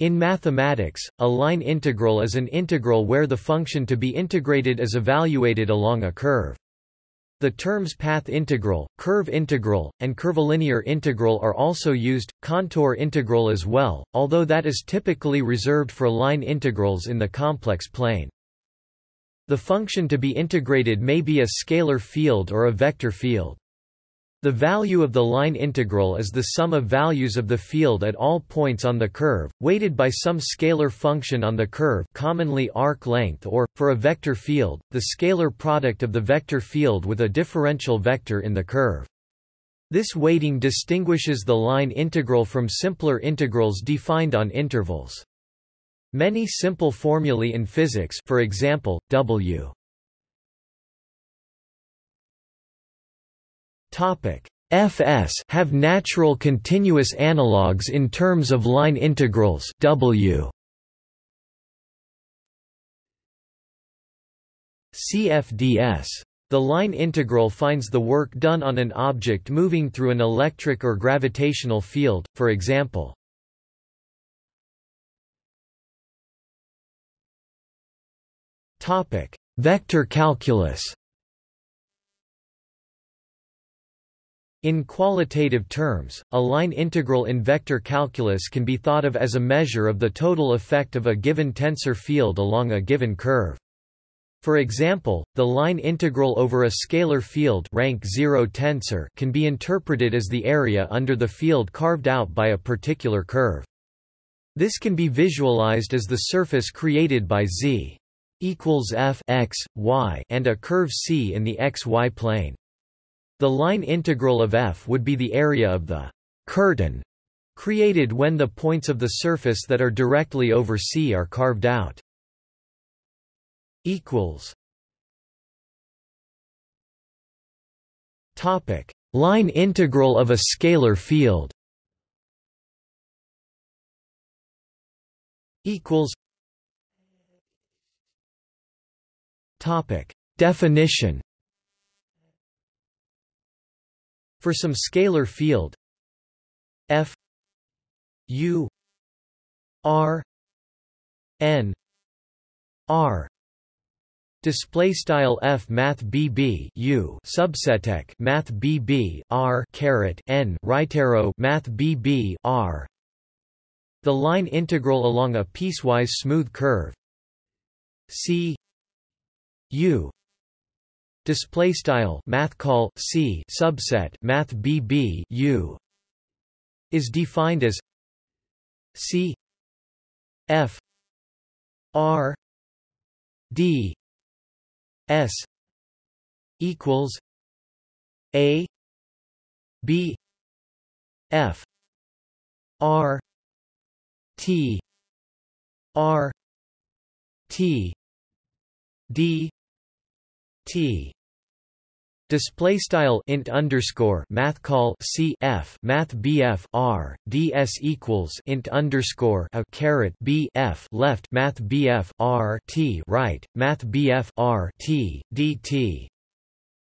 In mathematics, a line integral is an integral where the function to be integrated is evaluated along a curve. The terms path integral, curve integral, and curvilinear integral are also used, contour integral as well, although that is typically reserved for line integrals in the complex plane. The function to be integrated may be a scalar field or a vector field. The value of the line integral is the sum of values of the field at all points on the curve, weighted by some scalar function on the curve commonly arc length or, for a vector field, the scalar product of the vector field with a differential vector in the curve. This weighting distinguishes the line integral from simpler integrals defined on intervals. Many simple formulae in physics for example, W Topic. Fs have natural continuous analogues in terms of line integrals W. CFDS the line integral finds the work done on an object moving through an electric or gravitational field, for example. Topic: Vector calculus In qualitative terms, a line integral in vector calculus can be thought of as a measure of the total effect of a given tensor field along a given curve. For example, the line integral over a scalar field rank 0 tensor can be interpreted as the area under the field carved out by a particular curve. This can be visualized as the surface created by z equals f x, y and a curve c in the xy plane. The line integral of f would be the area of the curtain created when the points of the surface that are directly over C are carved out. equals Topic: Line integral of a scalar field. Equals. Topic: Definition. For some scalar field. F u r n r. Display style f math bb u subseteq math bb r caret n right arrow math bb r. The line integral along a piecewise smooth curve. C u display style math call c subset math bb u is defined as c f r d s equals a b f r t r t d T. Display style int underscore math call C F math BF R DS equals int underscore a caret B F left math BF R T right math BF R T DT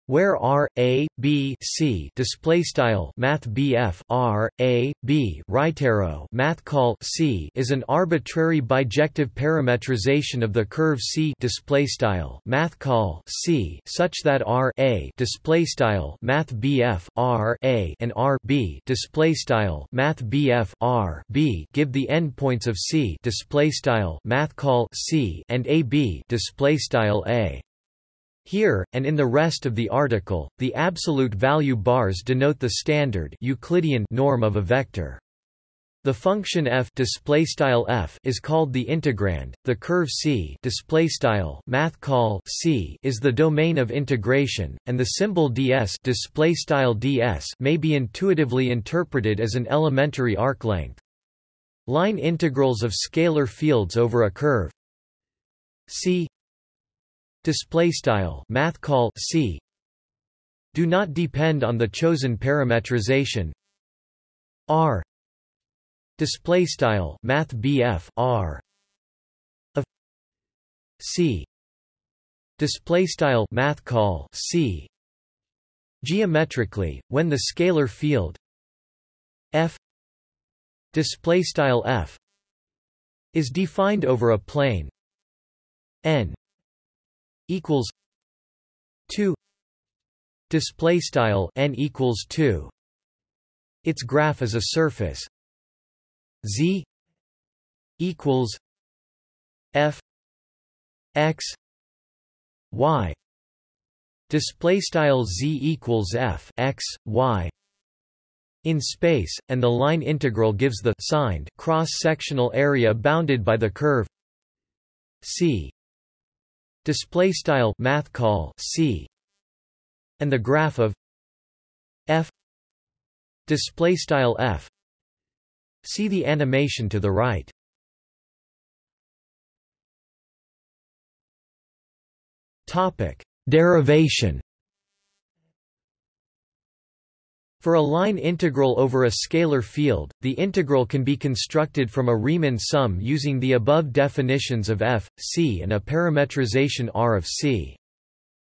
where R A B C display style Math BF R A B right arrow Math call C is an arbitrary bijective parametrization of the curve C display style Math call C such that R A display style Math BF R A and R B display style Math BF R B give the endpoints of C display style Math call C and A B display style A here, and in the rest of the article, the absolute value bars denote the standard Euclidean norm of a vector. The function f f is called the integrand. The curve c c is the domain of integration, and the symbol ds ds may be intuitively interpreted as an elementary arc length. Line integrals of scalar fields over a curve c display style math call c. Do not depend on the chosen parametrization. R. Display style math bf r. Of c. Display style math call c. Geometrically when the scalar field f display style f is defined over a plane n equals 2 display style n equals 2 its graph is a surface. Z equals f x y. Display style z equals f x y in space, and the line integral gives the signed cross-sectional area bounded by the curve c display style math call c and the graph of f display style f. See the animation to the right. Topic. Derivation For a line integral over a scalar field, the integral can be constructed from a Riemann sum using the above definitions of f, c and a parametrization R of c.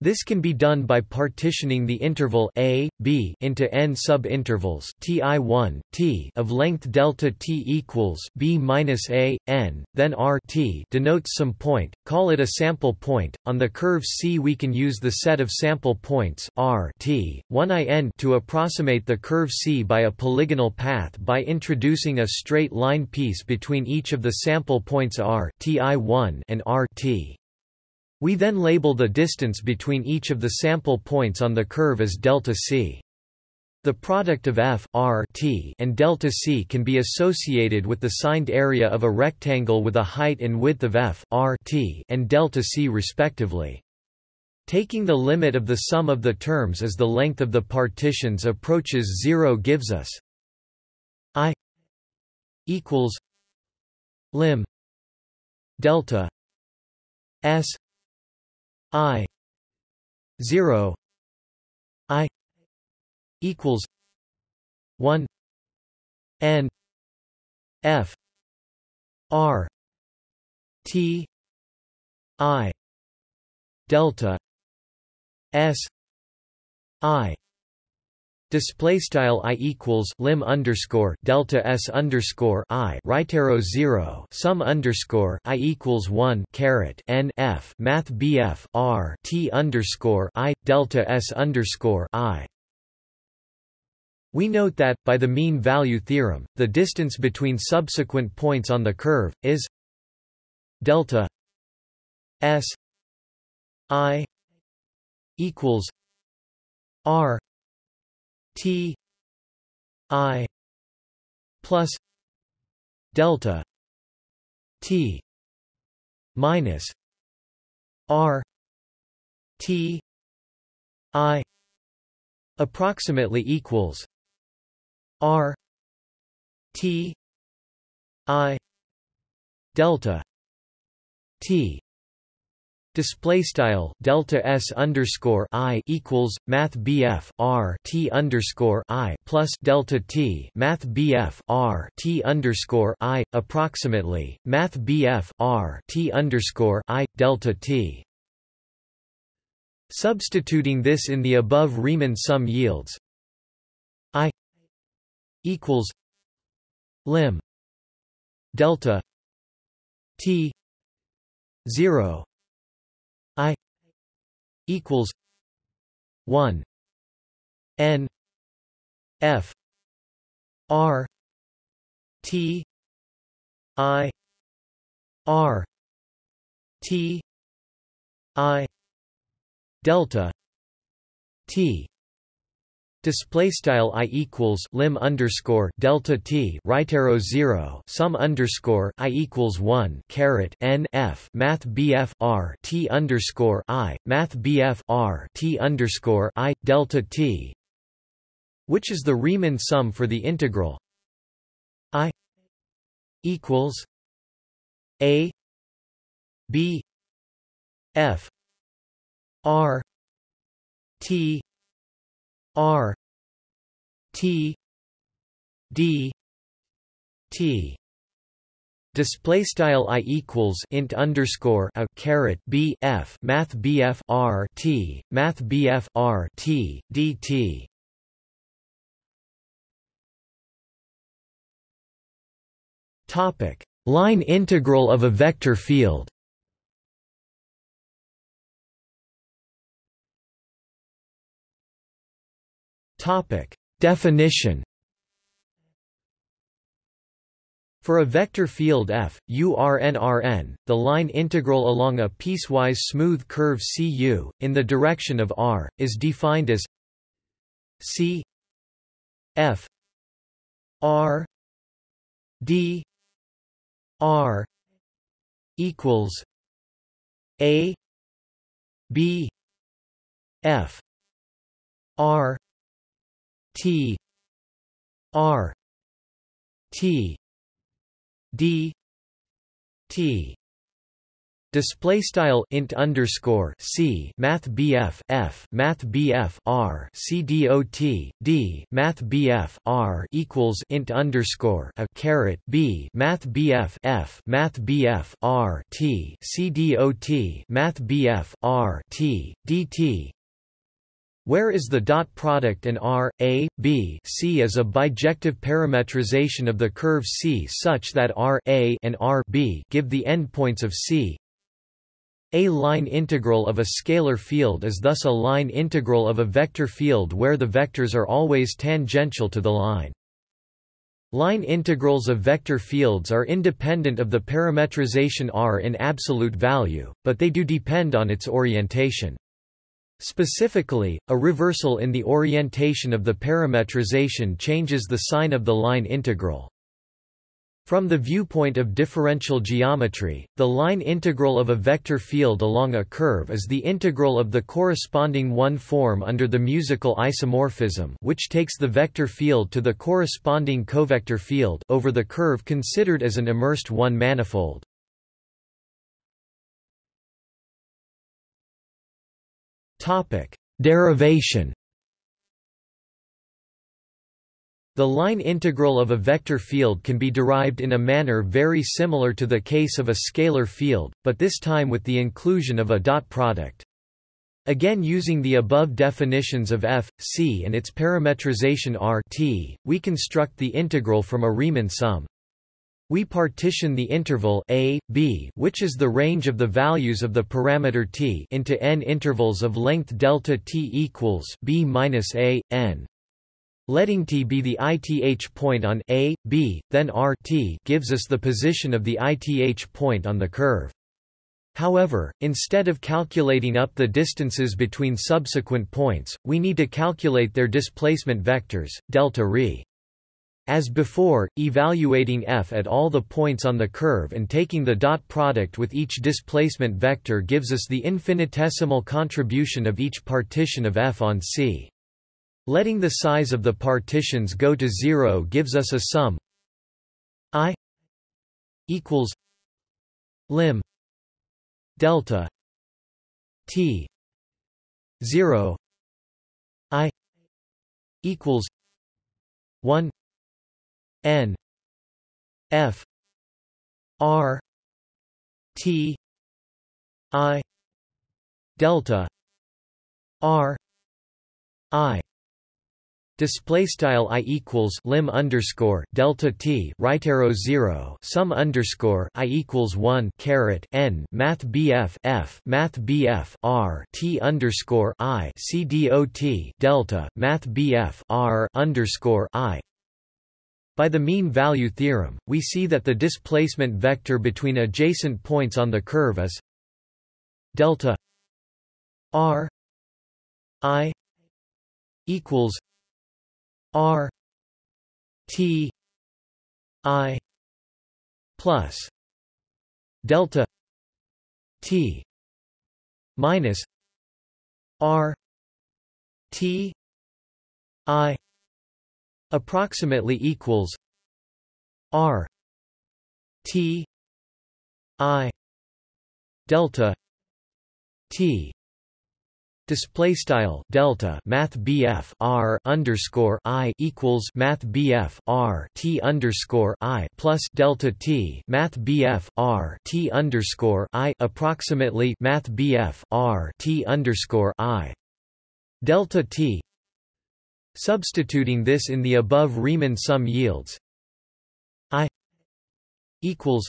This can be done by partitioning the interval a, b into n subintervals ti1, t of length delta t equals b minus a, n, then r t denotes some point, call it a sample point. On the curve C we can use the set of sample points r t, 1 i n to approximate the curve C by a polygonal path by introducing a straight line piece between each of the sample points r ti1 and r t. We then label the distance between each of the sample points on the curve as delta c. The product of f r t and delta c can be associated with the signed area of a rectangle with a height and width of f r t and delta c respectively. Taking the limit of the sum of the terms as the length of the partitions approaches zero gives us i equals lim delta s I zero I equals one N F R T I delta S I Display style i equals lim underscore delta s underscore i right arrow zero sum underscore i equals one caret n f math bf r t underscore i delta s underscore i. We note that, by the mean value theorem, the distance between subsequent points on the curve is delta s i equals r T I plus delta T minus R T I approximately equals R T I delta T Display style delta s underscore i equals math bf r t underscore i plus delta t math bf r t underscore i approximately math bf r t underscore i delta t. Substituting this in the above Riemann sum yields i equals lim delta t zero I equals one N F R T I R T I delta T Display style i equals lim underscore delta t right arrow zero sum underscore i equals one caret n f math bf r t underscore i math bf r t underscore i delta t, which is the Riemann sum for the integral? I equals a b f r t R T D T. Display style i equals int underscore a caret b f math bf r t math bf r t. Topic. Line integral of a vector field. Topic definition. For a vector field f, URNRN, the line integral along a piecewise smooth curve CU, in the direction of r, is defined as C f r d r equals a b f r t r t d t Display style int underscore c math bf f math bf r c math bf r equals int underscore a caret b math bf f math bf r t c math bf r t dt where is the dot product and R, A, B C is a bijective parametrization of the curve C such that R A and R B give the endpoints of C. A line integral of a scalar field is thus a line integral of a vector field where the vectors are always tangential to the line. Line integrals of vector fields are independent of the parametrization R in absolute value, but they do depend on its orientation. Specifically, a reversal in the orientation of the parametrization changes the sign of the line integral. From the viewpoint of differential geometry, the line integral of a vector field along a curve is the integral of the corresponding one-form under the musical isomorphism which takes the vector field to the corresponding covector field over the curve considered as an immersed one-manifold. Topic: Derivation. The line integral of a vector field can be derived in a manner very similar to the case of a scalar field, but this time with the inclusion of a dot product. Again using the above definitions of f, c and its parametrization R t, we construct the integral from a Riemann sum. We partition the interval a, b, which is the range of the values of the parameter t, into n intervals of length delta t equals b minus a, n. Letting t be the ith point on a, b, then r t gives us the position of the ith point on the curve. However, instead of calculating up the distances between subsequent points, we need to calculate their displacement vectors, delta re. As before, evaluating f at all the points on the curve and taking the dot product with each displacement vector gives us the infinitesimal contribution of each partition of f on C. Letting the size of the partitions go to zero gives us a sum i equals lim delta t 0 i equals 1 N F R T I delta R I. Display style i equals lim underscore delta t right arrow zero sum underscore i equals one caret n math bf f math bf r t underscore i c dot delta math bf r underscore i by the mean value theorem, we see that the displacement vector between adjacent points on the curve is delta r i equals r t i plus delta t minus r t i approximately equals R T I delta T Display style delta Math BF R underscore I equals Math BF R T underscore I plus delta T Math BF R T underscore I approximately Math BF R T underscore I delta T Substituting this in the above Riemann sum yields. I equals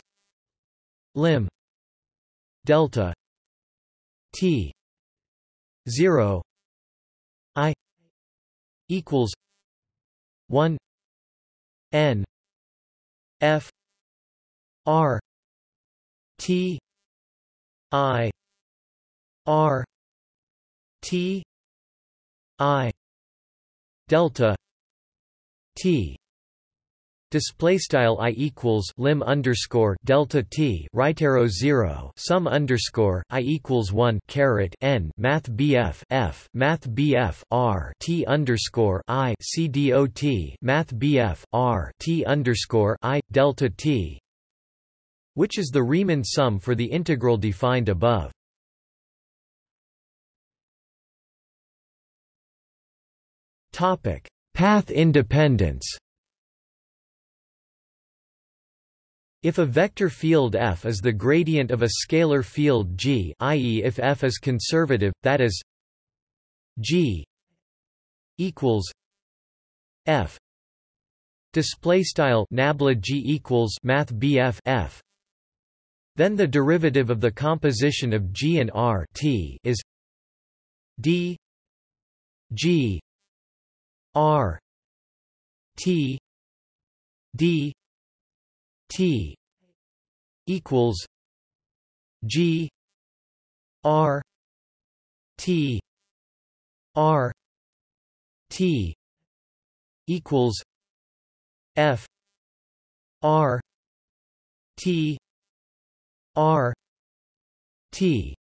lim delta t 0 i equals 1 n f r t i r t i delta t Display i equals lim underscore delta t right arrow zero sum underscore i equals one caret n math bf f math bf r t underscore i c dot math bf r t underscore i delta t, which is the Riemann sum for the integral defined above. Path independence. If a vector field f is the gradient of a scalar field G i.e. if f is conservative, that is G equals f display style nabla G equals math BF f then the derivative of the composition of G and R T is D G R T D T equals G R T R T equals F R T R T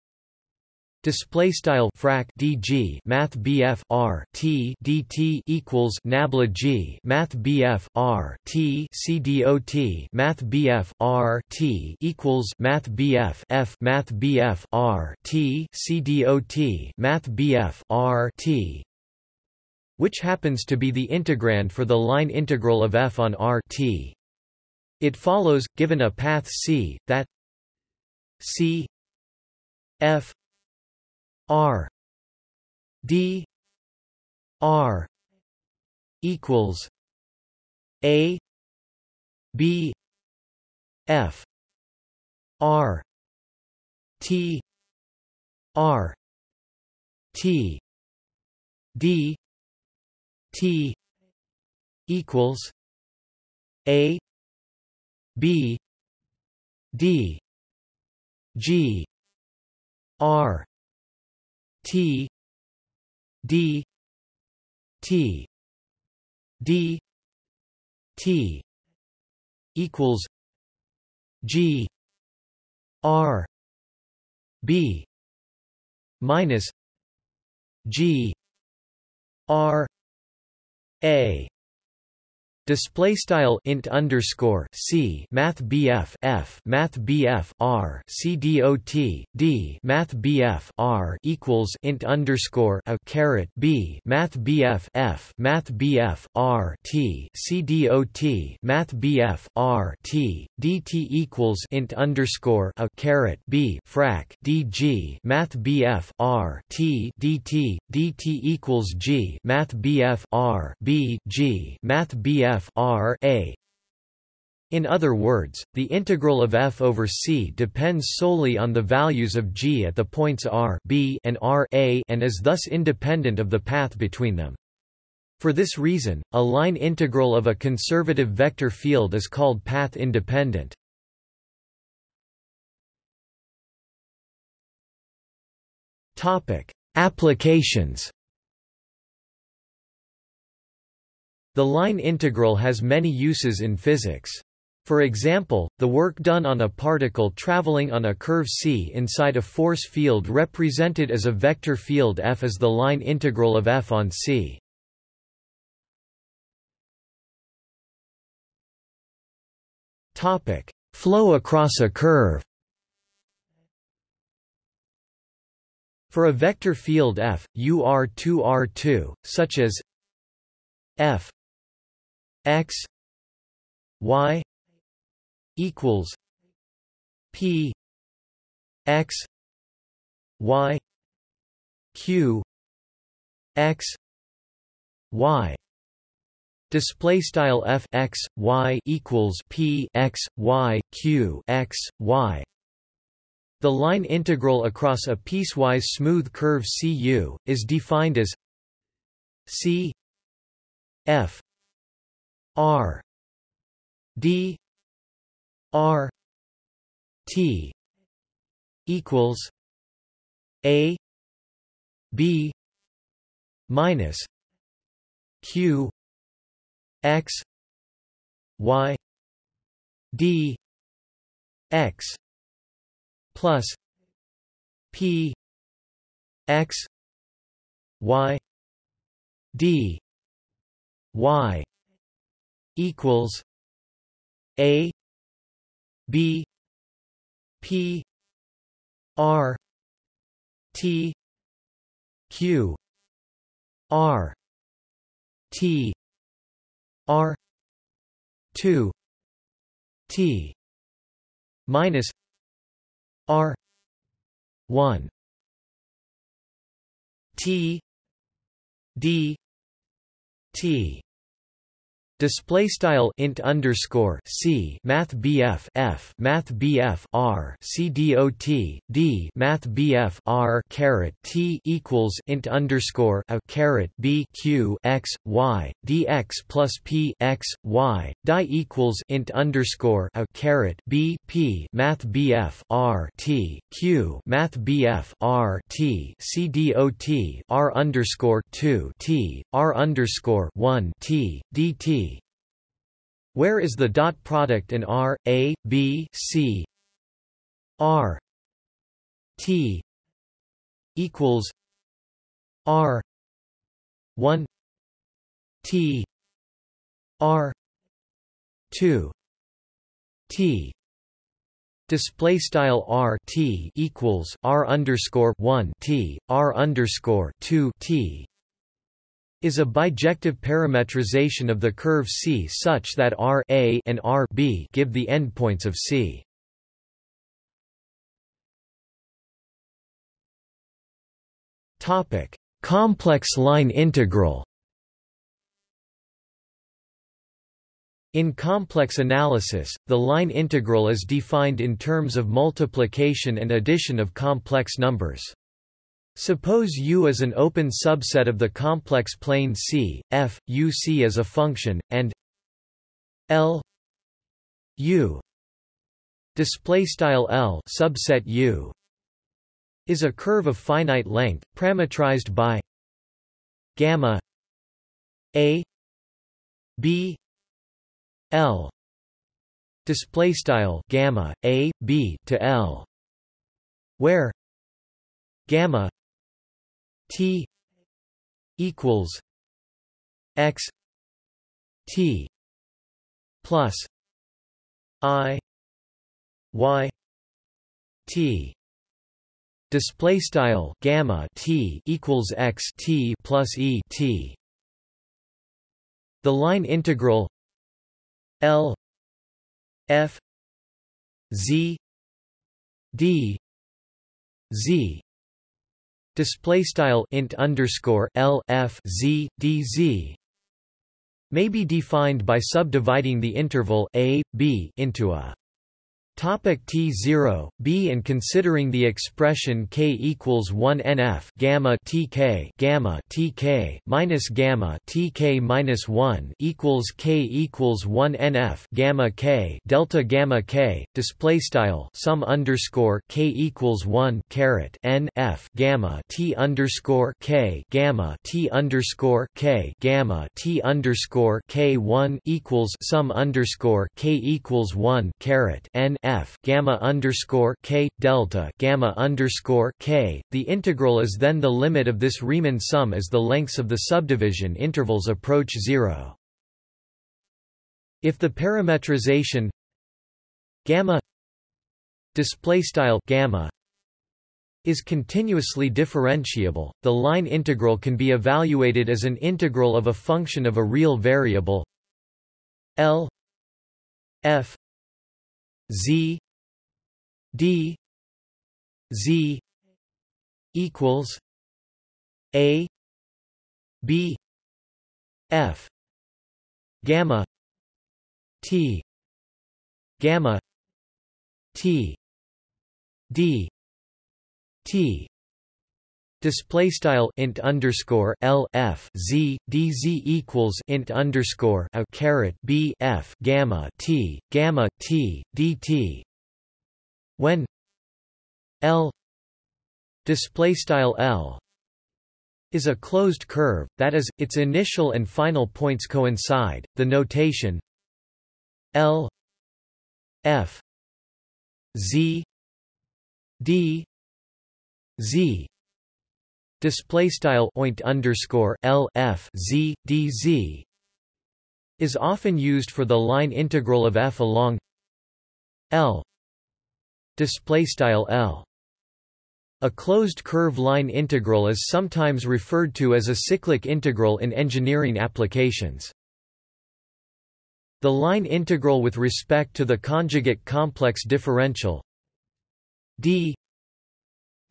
Display style frac dg math bf r t dt equals nabla g math bf r t c dot math bf r t equals math bf f math bf r t c dot math bf r t which happens to be the integrand for the line integral of f on r t. It follows, given a path c, that c f R D R equals A B F R T R T D T equals A B D G R T D T D T equals G R B minus G R A Display style int underscore c math bf f math bf r c d math bf r equals int underscore a caret b math bf f math bf r t c dot math bf r t dt equals int underscore a caret b frac dg math bf r t dt dt equals g math bf r b g math bf f r a in other words, the integral of f over c depends solely on the values of g at the points r b and r a and is thus independent of the path between them. For this reason, a line integral of a conservative vector field is called path independent. Applications The line integral has many uses in physics. For example, the work done on a particle traveling on a curve c inside a force field represented as a vector field f is the line integral of f on c. Topic: Flow across a curve. For a vector field f, ur2r2, such as f x y equals p x y q x y. Display style f x y equals p x y q x y. The line integral across a piecewise smooth curve cu is defined as c f r d r t equals a b minus q x y d x plus p x y d y equals a b p r t q r t r 2 t minus r 1 t d t Display style int underscore c math bf f math bf r c d math bf r caret t equals int underscore a caret b q x y dx plus p x y die equals int underscore a caret b p math bf r t q math bf r t c r underscore two t r underscore one t dt where is the dot product in R, A, B, C, R, T equals R one T R two T. Display style r t equals r underscore one t r underscore two t is a bijective parametrization of the curve C such that R a and R b give the endpoints of C. Topic: Complex line integral. In complex analysis, the line integral is defined in terms of multiplication and addition of complex numbers. Suppose U is an open subset of the complex plane C, f, U C is a function, and L U display style L subset U is a curve of finite length parametrized by gamma A B L display style gamma A B to L where gamma T equals X T plus I Y T. Display style gamma T equals X T plus E T. The line integral L F Z D Z display style int underscore l f z d z may be defined by subdividing the interval a b into a Topic T0, B and considering the expression k equals 1 NF gamma TK gamma TK minus gamma TK minus 1 equals k equals 1 NF gamma K delta gamma K display style sum underscore k equals 1 caret N F gamma T underscore K gamma T underscore K gamma T underscore K 1 equals sum underscore k equals 1 caret N f gamma underscore k delta gamma underscore k. The integral is then the limit of this Riemann sum as the lengths of the subdivision intervals approach zero. If the parametrization gamma display style gamma is continuously differentiable, the line integral can be evaluated as an integral of a function of a real variable L f Z D Z equals A B F gamma t gamma t d t Display style int underscore l f z d z equals int underscore a caret b f gamma t gamma t dt when l display style l is a closed curve, that is, its initial and final points coincide. The notation L F Z D Z display style oint underscore L F Z D Z is often used for the line integral of f along L display style L a closed curve line integral is sometimes referred to as a cyclic integral in engineering applications. The line integral with respect to the conjugate complex differential d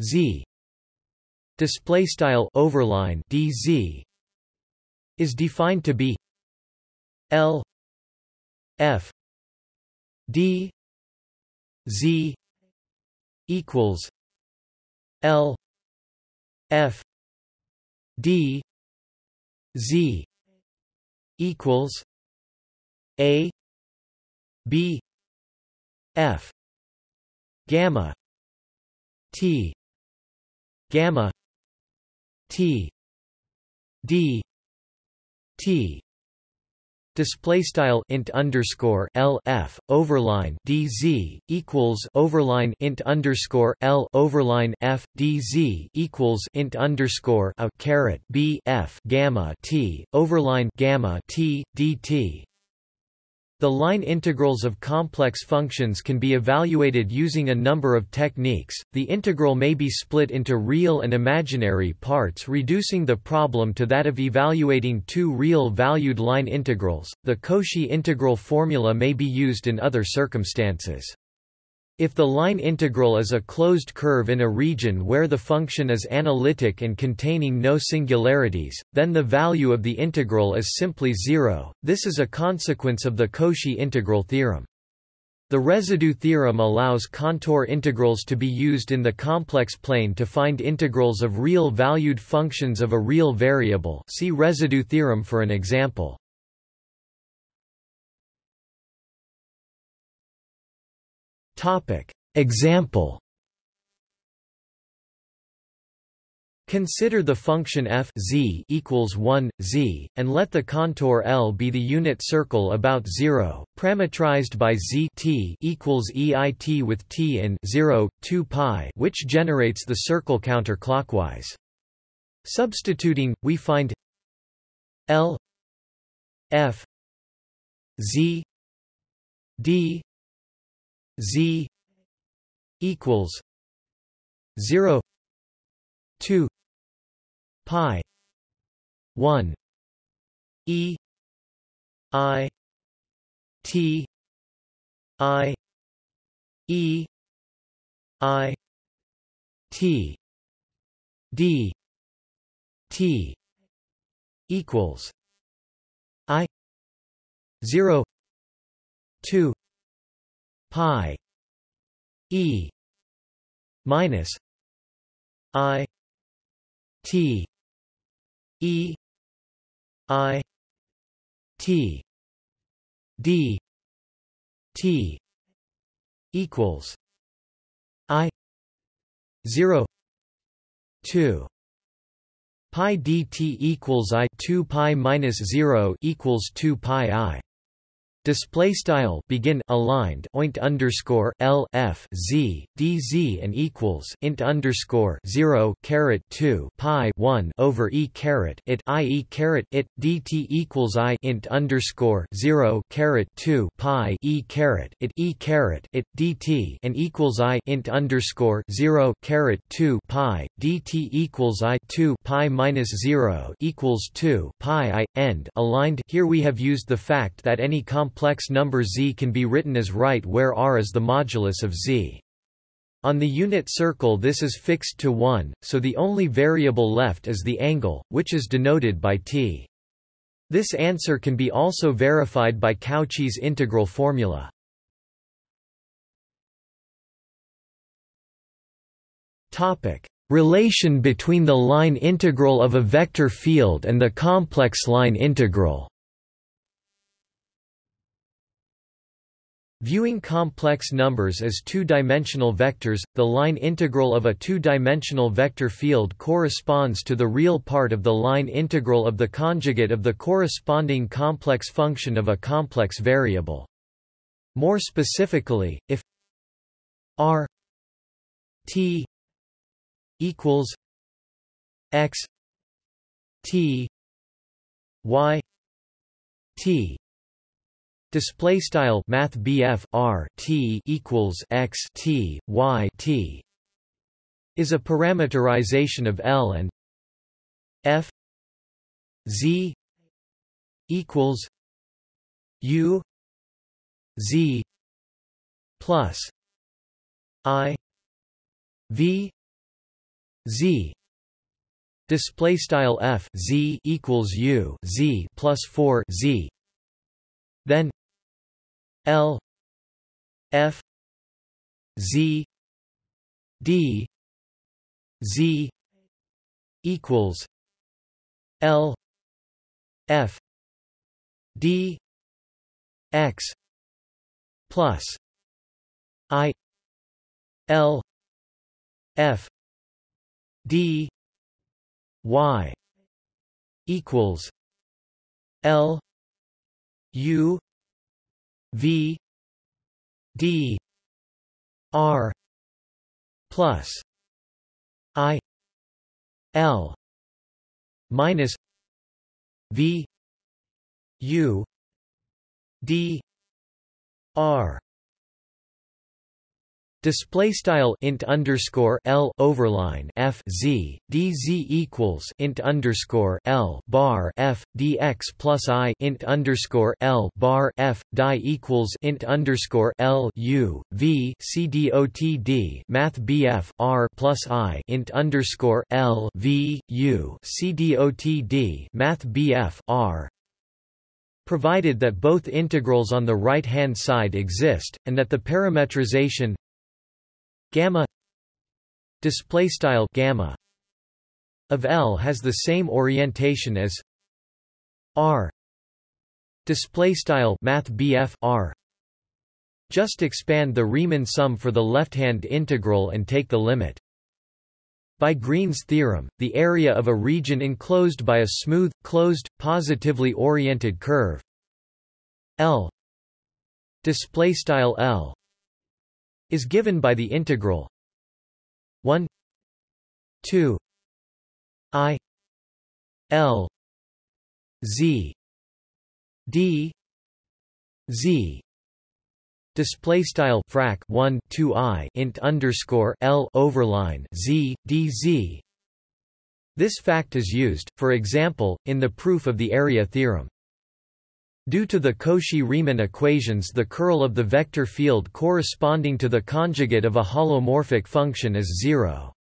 z display style overline dz is defined to be l f d z equals L F D Z equals A B F gamma T gamma T D T display style int underscore l f overline dz equals overline int underscore l overline f dz equals int underscore a caret b f gamma t overline gamma t dt the line integrals of complex functions can be evaluated using a number of techniques. The integral may be split into real and imaginary parts, reducing the problem to that of evaluating two real valued line integrals. The Cauchy integral formula may be used in other circumstances. If the line integral is a closed curve in a region where the function is analytic and containing no singularities, then the value of the integral is simply zero. This is a consequence of the Cauchy integral theorem. The residue theorem allows contour integrals to be used in the complex plane to find integrals of real valued functions of a real variable. See residue theorem for an example. Topic. Example Consider the function f z equals 1 z, and let the contour L be the unit circle about 0, parametrized by z t equals eit with t in 0, 2 pi, which generates the circle counterclockwise. Substituting, we find L f z d Z equals zero two pi one E I T I E I T D T equals I zero two pi e minus i t e i t d t equals i 0 2 pi dt equals i 2 pi minus 0 equals 2 pi i Display style begin aligned oint underscore l f z d z and equals int underscore zero caret two pi one over e caret it i e caret it dt equals i int underscore zero caret two pi e caret it e caret it dt and equals i int underscore zero caret two pi dt equals i two pi minus zero equals two pi i end aligned. Here we have used the fact that any complex complex number z can be written as right where r is the modulus of z. On the unit circle this is fixed to 1, so the only variable left is the angle, which is denoted by t. This answer can be also verified by Cauchy's integral formula. Topic: Relation between the line integral of a vector field and the complex line integral. Viewing complex numbers as two-dimensional vectors, the line integral of a two-dimensional vector field corresponds to the real part of the line integral of the conjugate of the corresponding complex function of a complex variable. More specifically, if r t equals x t y t Display style Math R T equals X T Y T is a parameterization of L and F Z equals U Z plus I V Z. Display style F Z equals U Z plus 4 Z. Then L F Z D Z equals L F D X plus I L F D Y equals L U V D R plus I L minus V U D R Display style int underscore l overline f z d z equals int underscore l bar f dx plus i int underscore l bar f die equals int underscore l u v c dot d math bf r plus i int underscore l v u c dot d math bf r. Provided that both integrals on the right-hand side exist, and that the parametrization gamma display style gamma of L has the same orientation as R display style math R. Just expand the Riemann sum for the left-hand integral and take the limit. By Green's theorem, the area of a region enclosed by a smooth, closed, positively oriented curve L display style L is given by the integral 1 2 i l z d z. Display style frac 1 2 i int underscore l overline z d z. This fact is used for example in the proof of the area theorem Due to the Cauchy-Riemann equations the curl of the vector field corresponding to the conjugate of a holomorphic function is zero.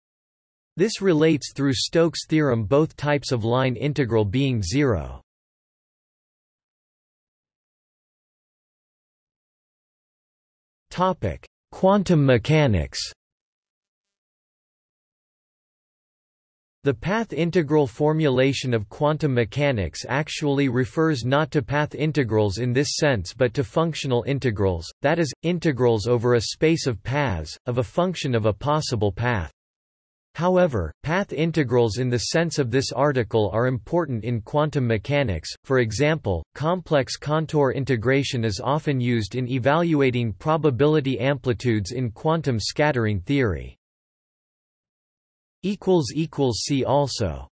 This relates through Stokes' theorem both types of line integral being zero. Quantum mechanics The path integral formulation of quantum mechanics actually refers not to path integrals in this sense but to functional integrals, that is, integrals over a space of paths, of a function of a possible path. However, path integrals in the sense of this article are important in quantum mechanics, for example, complex contour integration is often used in evaluating probability amplitudes in quantum scattering theory. See also